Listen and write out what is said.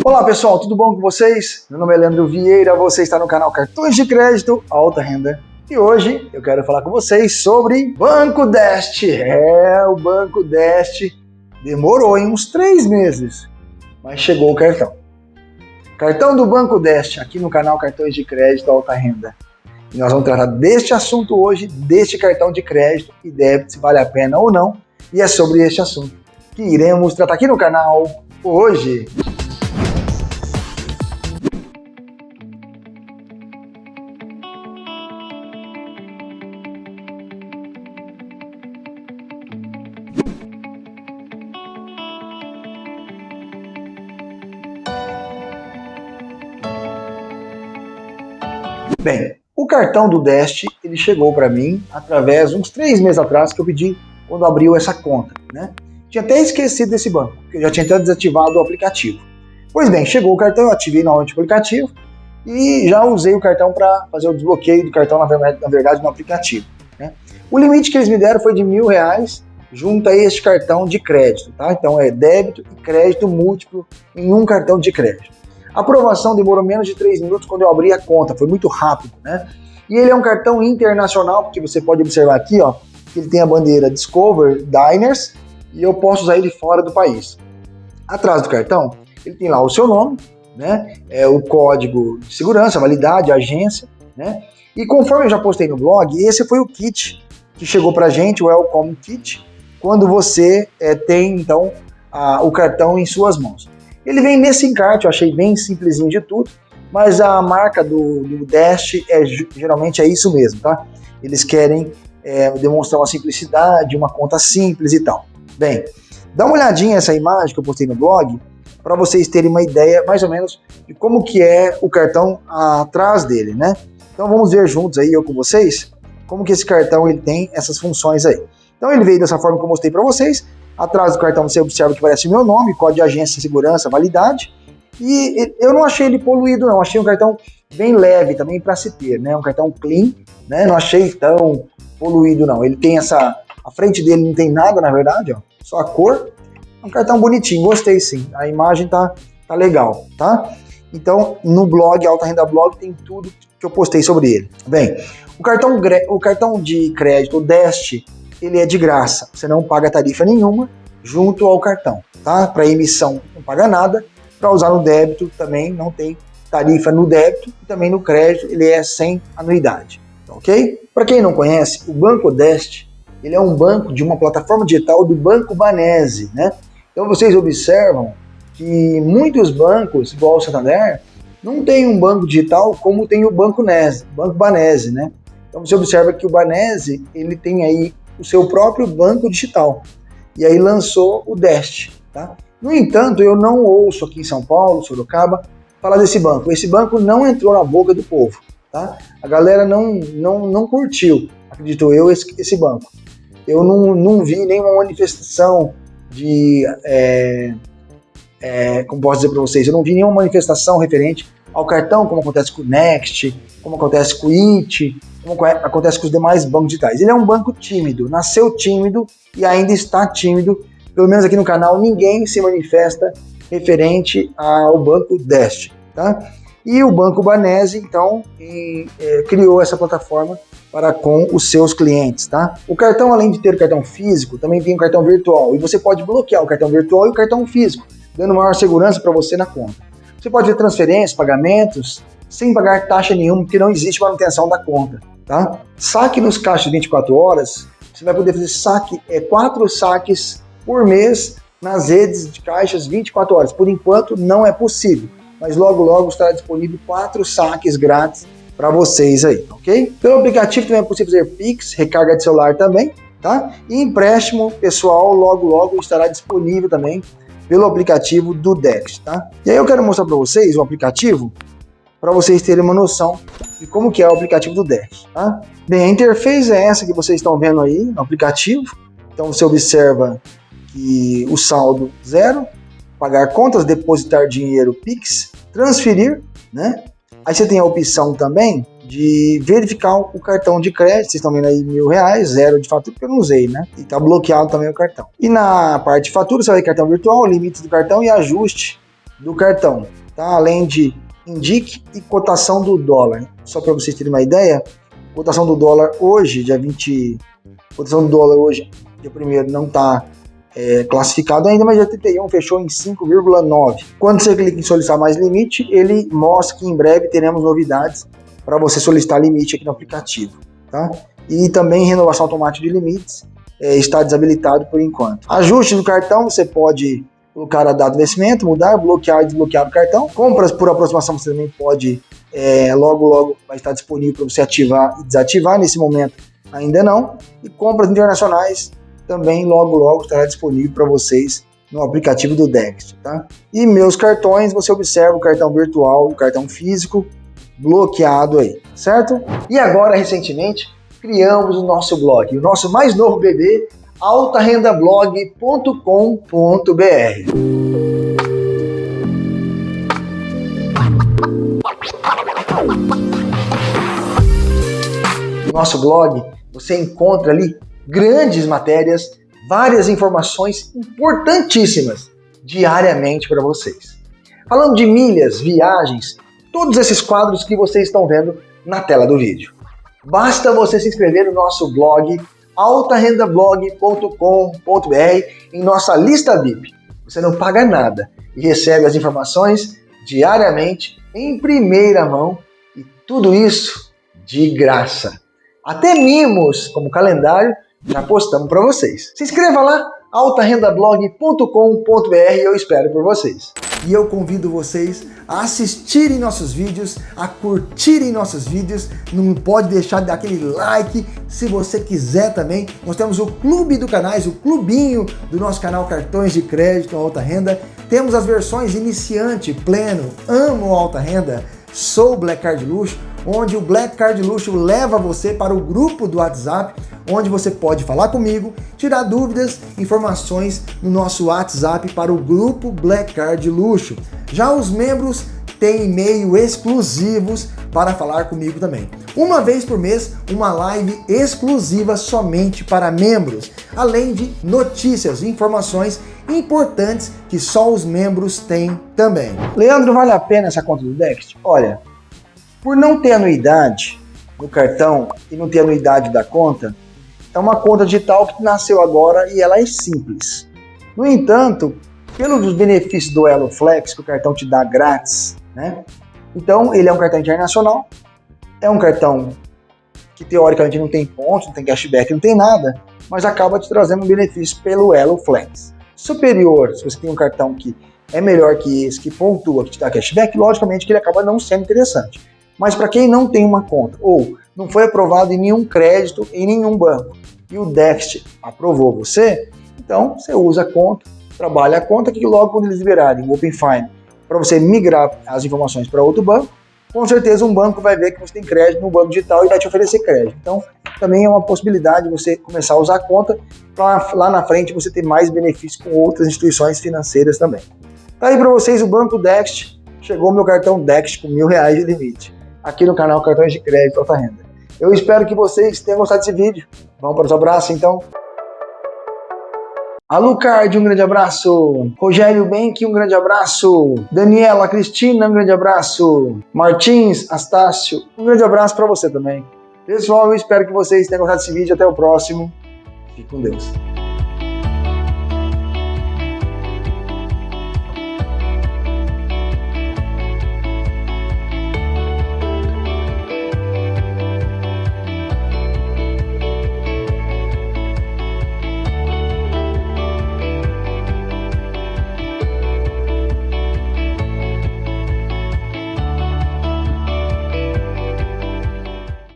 Olá pessoal, tudo bom com vocês? Meu nome é Leandro Vieira, você está no canal Cartões de Crédito Alta Renda. E hoje eu quero falar com vocês sobre Banco Deste. É, o Banco Deste demorou em uns três meses, mas chegou o cartão. Cartão do Banco Deste, aqui no canal Cartões de Crédito Alta Renda. E nós vamos tratar deste assunto hoje, deste cartão de crédito e débito, se vale a pena ou não. E é sobre este assunto que iremos tratar aqui no canal hoje. Bem, o cartão do Deste, ele chegou para mim através, uns três meses atrás, que eu pedi quando abriu essa conta, né? Tinha até esquecido desse banco, porque eu já tinha até desativado o aplicativo. Pois bem, chegou o cartão, eu ativei novamente o aplicativo e já usei o cartão para fazer o desbloqueio do cartão, na verdade, na verdade no aplicativo. Né? O limite que eles me deram foi de mil reais junto a este cartão de crédito, tá? Então é débito e crédito múltiplo em um cartão de crédito. A aprovação demorou menos de 3 minutos quando eu abri a conta, foi muito rápido, né? E ele é um cartão internacional, porque você pode observar aqui, ó, que ele tem a bandeira Discover Diners e eu posso usar ele fora do país. Atrás do cartão, ele tem lá o seu nome, né? É o código de segurança, validade, agência, né? E conforme eu já postei no blog, esse foi o kit que chegou pra gente, o Welcome Kit, quando você é, tem então a, o cartão em suas mãos. Ele vem nesse encarte, eu achei bem simplesinho de tudo, mas a marca do, do Dash é, geralmente é isso mesmo, tá? Eles querem é, demonstrar uma simplicidade, uma conta simples e tal. Bem, dá uma olhadinha nessa imagem que eu postei no blog, para vocês terem uma ideia mais ou menos de como que é o cartão atrás dele, né? Então vamos ver juntos aí, eu com vocês, como que esse cartão ele tem essas funções aí. Então ele veio dessa forma que eu mostrei para vocês, Atrás do cartão você observa que aparece o meu nome, código de agência, segurança, validade. E eu não achei ele poluído, não. Achei um cartão bem leve também para se ter, né? Um cartão clean, né? Não achei tão poluído, não. Ele tem essa... A frente dele não tem nada, na verdade, ó. Só a cor. É um cartão bonitinho, gostei sim. A imagem tá, tá legal, tá? Então, no blog, Alta Renda Blog, tem tudo que eu postei sobre ele. Bem, o cartão, o cartão de crédito, o Deste, ele é de graça. Você não paga tarifa nenhuma junto ao cartão, tá? Para emissão não paga nada, para usar no débito também não tem tarifa no débito e também no crédito ele é sem anuidade, tá ok? Para quem não conhece, o Banco Deste ele é um banco de uma plataforma digital do Banco Banese, né? Então vocês observam que muitos bancos, igual o Santander, não tem um banco digital como tem o Banco Nese, Banco Banese, né? Então você observa que o Banese ele tem aí o seu próprio banco digital. E aí lançou o Dest. Tá? No entanto, eu não ouço aqui em São Paulo, Sorocaba, falar desse banco. Esse banco não entrou na boca do povo. Tá? A galera não, não, não curtiu, acredito eu, esse, esse banco. Eu não, não vi nenhuma manifestação de. É, é, como posso dizer para vocês, eu não vi nenhuma manifestação referente ao cartão, como acontece com o Next, como acontece com o IT, como acontece com os demais bancos digitais. Ele é um banco tímido, nasceu tímido e ainda está tímido. Pelo menos aqui no canal ninguém se manifesta referente ao banco Deste, tá? E o Banco Banese, então, e, é, criou essa plataforma para com os seus clientes, tá? O cartão, além de ter o cartão físico, também tem o cartão virtual. E você pode bloquear o cartão virtual e o cartão físico, dando maior segurança para você na conta. Você pode ter transferências, pagamentos, sem pagar taxa nenhuma, porque não existe manutenção da conta tá? Saque nos caixas de 24 horas, você vai poder fazer saque, é, quatro saques por mês nas redes de caixas 24 horas. Por enquanto não é possível, mas logo logo estará disponível quatro saques grátis para vocês aí, ok? Pelo aplicativo também é possível fazer Pix, recarga de celular também, tá? E empréstimo pessoal logo logo estará disponível também pelo aplicativo do Dex, tá? E aí eu quero mostrar para vocês o aplicativo para vocês terem uma noção de como que é o aplicativo do Dash. Tá? Bem, a interface é essa que vocês estão vendo aí no aplicativo. Então você observa que o saldo zero, pagar contas, depositar dinheiro Pix, transferir, né? Aí você tem a opção também de verificar o cartão de crédito, vocês estão vendo aí mil reais, zero de fatura, porque eu não usei, né? E tá bloqueado também o cartão. E na parte de fatura, você vai ter cartão virtual, limite do cartão e ajuste do cartão, tá? Além de indique e cotação do dólar. Só para vocês terem uma ideia, cotação do dólar hoje, dia 20, cotação do dólar hoje, dia 1 não está é, classificado ainda, mas dia 31 fechou em 5,9. Quando você clica em solicitar mais limite, ele mostra que em breve teremos novidades para você solicitar limite aqui no aplicativo, tá? E também renovação automática de limites é, está desabilitado por enquanto. Ajuste do cartão, você pode colocar a data de vencimento, mudar, bloquear e desbloquear o cartão. Compras por aproximação você também pode, é, logo logo vai estar disponível para você ativar e desativar, nesse momento ainda não. E compras internacionais também logo logo estará disponível para vocês no aplicativo do Dexter, tá? E meus cartões, você observa o cartão virtual e o cartão físico bloqueado aí, certo? E agora, recentemente, criamos o nosso blog, o nosso mais novo bebê, altarendablog.com.br. No nosso blog, você encontra ali grandes matérias, várias informações importantíssimas diariamente para vocês. Falando de milhas, viagens, todos esses quadros que vocês estão vendo na tela do vídeo. Basta você se inscrever no nosso blog altarendablog.com.br em nossa lista VIP. Você não paga nada e recebe as informações diariamente em primeira mão e tudo isso de graça. Até mimos como calendário já postamos para vocês. Se inscreva lá, altarendablog.com.br eu espero por vocês. E eu convido vocês a assistirem nossos vídeos, a curtirem nossos vídeos, não pode deixar de dar aquele like, se você quiser também. Nós temos o clube do canais, o clubinho do nosso canal Cartões de Crédito Alta Renda. Temos as versões iniciante, pleno, amo alta renda, sou Black Card Luxo, onde o Black Card Luxo leva você para o grupo do WhatsApp, onde você pode falar comigo, tirar dúvidas, informações no nosso WhatsApp para o grupo Black Card Luxo. Já os membros têm e-mail exclusivos para falar comigo também. Uma vez por mês, uma live exclusiva somente para membros, além de notícias informações importantes que só os membros têm também. Leandro, vale a pena essa conta do Dext? Olha, por não ter anuidade no cartão e não ter anuidade da conta, é uma conta digital que nasceu agora e ela é simples. No entanto, pelos benefícios do Elo Flex, que o cartão te dá grátis, né? Então, ele é um cartão internacional, é um cartão que teoricamente não tem pontos, não tem cashback, não tem nada, mas acaba te trazendo um benefício pelo Elo Flex. Superior, se você tem um cartão que é melhor que esse, que pontua, que te dá cashback, logicamente que ele acaba não sendo interessante. Mas para quem não tem uma conta ou não foi aprovado em nenhum crédito em nenhum banco e o déficit aprovou você, então você usa a conta, trabalha a conta que logo quando eles liberarem o Open Fine para você migrar as informações para outro banco, com certeza um banco vai ver que você tem crédito no banco digital e vai te oferecer crédito. Então, também é uma possibilidade você começar a usar a conta para lá na frente você ter mais benefícios com outras instituições financeiras também. Tá aí para vocês o Banco Dext, chegou meu cartão Dext com mil reais de limite aqui no canal Cartões de Crédito Alta Renda. Eu espero que vocês tenham gostado desse vídeo. Vamos para os abraços, então? Alucard, um grande abraço. Rogério Benck, um grande abraço. Daniela Cristina, um grande abraço. Martins, Astácio, um grande abraço para você também. Pessoal, eu espero que vocês tenham gostado desse vídeo. Até o próximo. Fique com Deus.